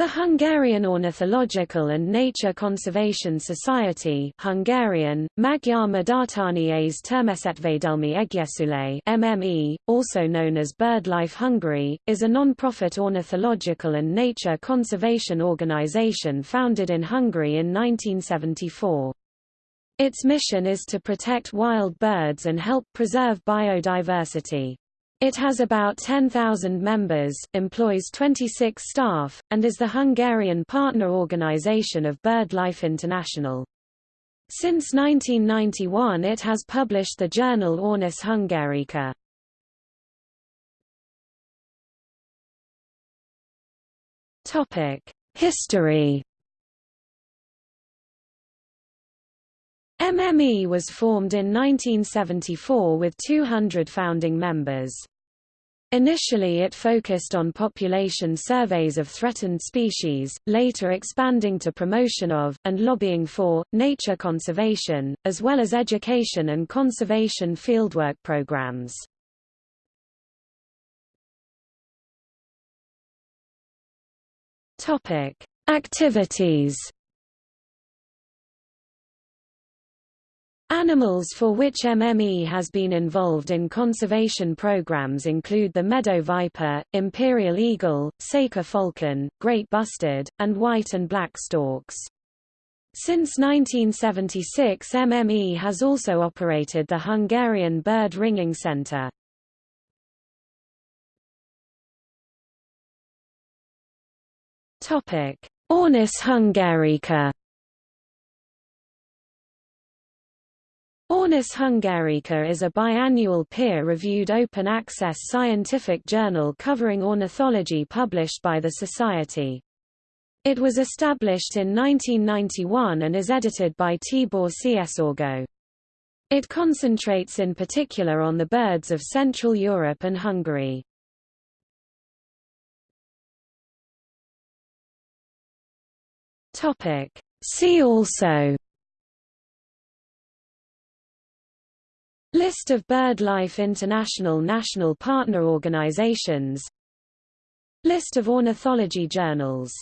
The Hungarian Ornithological and Nature Conservation Society Hungarian, Magyar Egyesület MME, also known as BirdLife Hungary, is a non-profit ornithological and nature conservation organization founded in Hungary in 1974. Its mission is to protect wild birds and help preserve biodiversity. It has about 10,000 members, employs 26 staff, and is the Hungarian partner organization of BirdLife International. Since 1991 it has published the journal Ornis Hungarica. History MME was formed in 1974 with 200 founding members. Initially it focused on population surveys of threatened species, later expanding to promotion of, and lobbying for, nature conservation, as well as education and conservation fieldwork programs. Activities Animals for which MME has been involved in conservation programs include the meadow viper, imperial eagle, Saker falcon, great bustard, and white and black storks. Since 1976 MME has also operated the Hungarian Bird Ringing Center. Ornis hungarica Ornis hungarica is a biannual peer-reviewed open-access scientific journal covering ornithology published by the Society. It was established in 1991 and is edited by Tibor Csorgo. It concentrates in particular on the birds of Central Europe and Hungary. See also List of BirdLife International national partner organizations. List of ornithology journals